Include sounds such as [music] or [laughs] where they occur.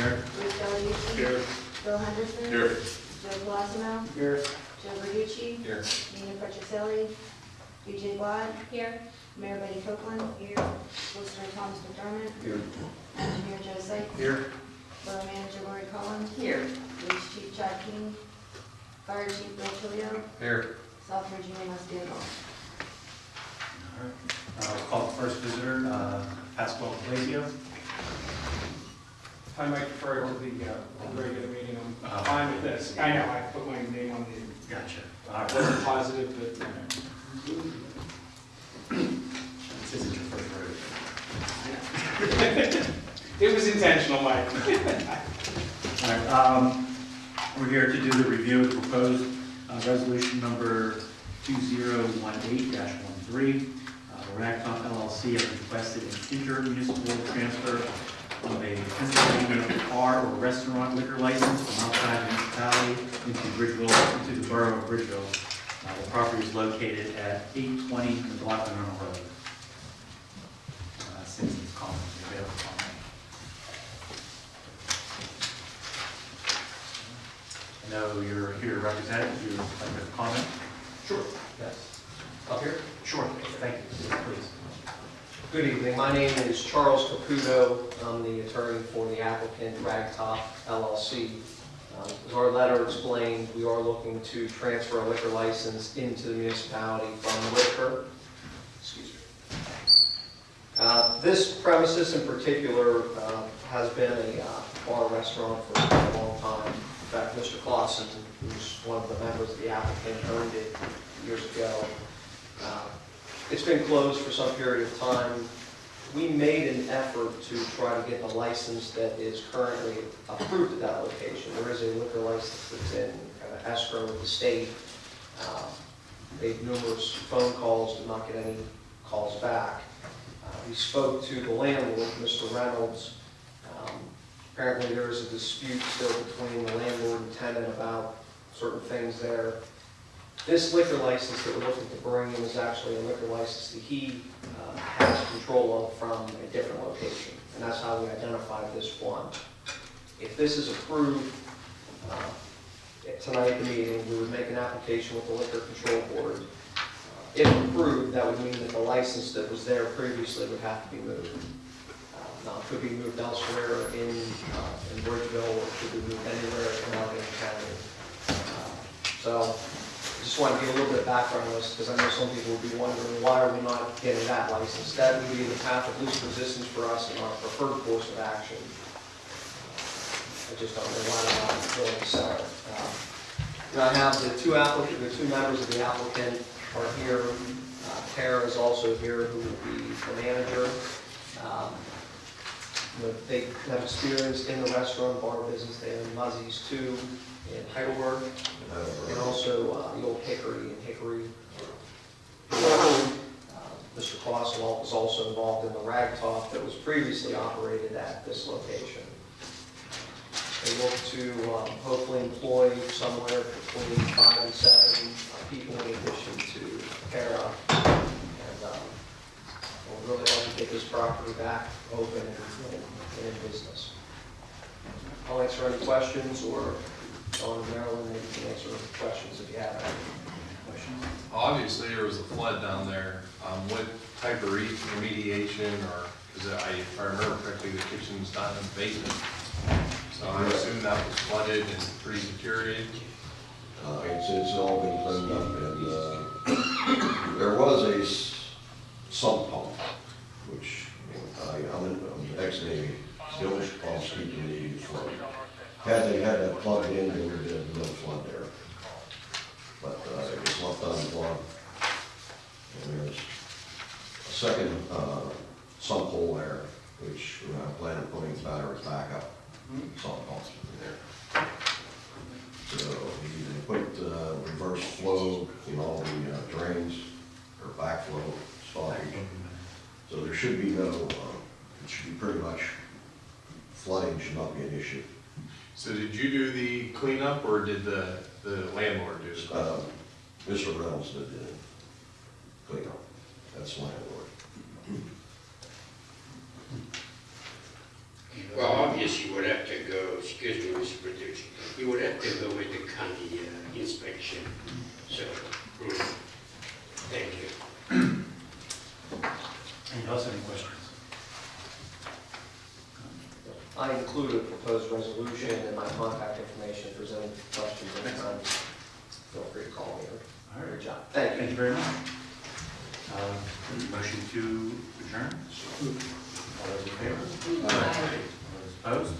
Here. Bruce Valucci. Here. Bill Henderson. Here. Joe Colosimo. Here. Joe Verducci. Here. Nina Petroselli. BJ Glad. Here. Mayor Betty Copeland. Here. Solicitor Thomas McDermott. Here. Engineer Joe Sykes. Here. Borough Manager Lori Collins. Here. Police Chief Chad King. Fire Chief Bill Tilio. Here. Southbridge EMS Dan Moss. All right. Uh, we'll Call the first visitor, uh, Pascal Blasio. I might defer to the uh, regular meeting, I'm fine with this. I know, I put my name on the, Gotcha. All I right. wasn't positive, but This isn't your first rodeo. [laughs] it was intentional, Mike. [laughs] All right, um, we're here to do the review of the proposed uh, resolution number 2018-13. Uh, Ragtop LLC has requested an intermunicipal transfer of a Pennsylvania bar or restaurant liquor license from outside the municipality into Bridgeville, into the borough of Bridgeville. Uh, The property is located at 820 McLaughlin Road. Uh, Citizens comment, anybody have a comment? I know you're here to represent, you would like to comment? Sure. Yes. Up here? Sure, thank you, please. Good evening. My name is Charles Caputo. I'm the attorney for the applicant Ragtop LLC. Um, As our letter explained, we are looking to transfer a liquor license into the municipality from liquor. Excuse me. Uh, This premises in particular uh, has been a uh, bar restaurant for a long time. In fact, Mr. Clausen, who's one of the members of the applicant, owned it years ago. Uh, It's been closed for some period of time. We made an effort to try to get the license that is currently approved at that location. There is a liquor license that's in kind of escrow with the state. Uh, Made numerous phone calls, did not get any calls back. Uh, We spoke to the landlord, Mr. Reynolds. Um, Apparently, there is a dispute still between the landlord and tenant about certain things there. This liquor license that we're looking to bring in is actually a liquor license that he uh, has control of from a different location, and that's how we identified this one. If this is approved uh, tonight at the meeting, we would make an application with the Liquor Control Board. Uh, If approved, that would mean that the license that was there previously would have to be moved. Uh, Now, it could be moved elsewhere in uh, in Bridgeville, or it could be moved anywhere in Allegheny County. Uh, So, want to give a little bit of background on this, because I know some people will be wondering, why are we not getting that license? That would be the path of least resistance for us and our preferred course of action. I just don't know why we're not willing to sell it. Um, I have the two applicant, the two members of the applicant are here. Uh, Tara is also here, who will be the manager. Um, you know, They have experience in the restaurant bar business, they have Muzzies too in Heidelberg, and also uh, the old Hickory and Hickory. Uh, Mr. Clausewald was also involved in the Ragtop that was previously operated at this location. They look to um, hopefully employ somewhere between five and seven people in addition to Tara. And we'll really like to get this property back open and and in business. I'll answer any questions, or Dawn and Marilyn, maybe you can answer questions if you have any. Questions? Obviously, there was a flood down there. Um, what type of re- remediation or, because I, if I remember correctly, the kitchen kitchen's not in the basement. So I assume that was flooded and pretty deteriorated. Uh, It's, it's all been cleaned up, and uh, there was a s- sump pump, which, uh, I'm an I'm ex-Navy, still pumps keep the Navy afloat. Had they had that plugged in, there would have been no flood there. But uh, it was left unplugged. And there's a second uh, sump hole there, which we're not planning on putting batteries back up, sump pumps in there. So you put uh, reverse flow in all the uh, drains, or backflow stoppage. So there should be no, uh, it should be pretty much, flooding should not be an issue. So did you do the cleanup or did the, the landlord do it? Um, Mr. Reynolds did the cleanup, that's landlord. Well, obviously you would have to go, excuse me, Mr. Producer, you would have to go with the county uh, inspection. So, mm, thank you. Any else any questions? I include a proposed resolution and my contact information. If there's any questions anytime, feel free to call me All or right. reach out. Thank you. Thank you very much. Uh, Motion to adjourn? All those in favor? All those opposed?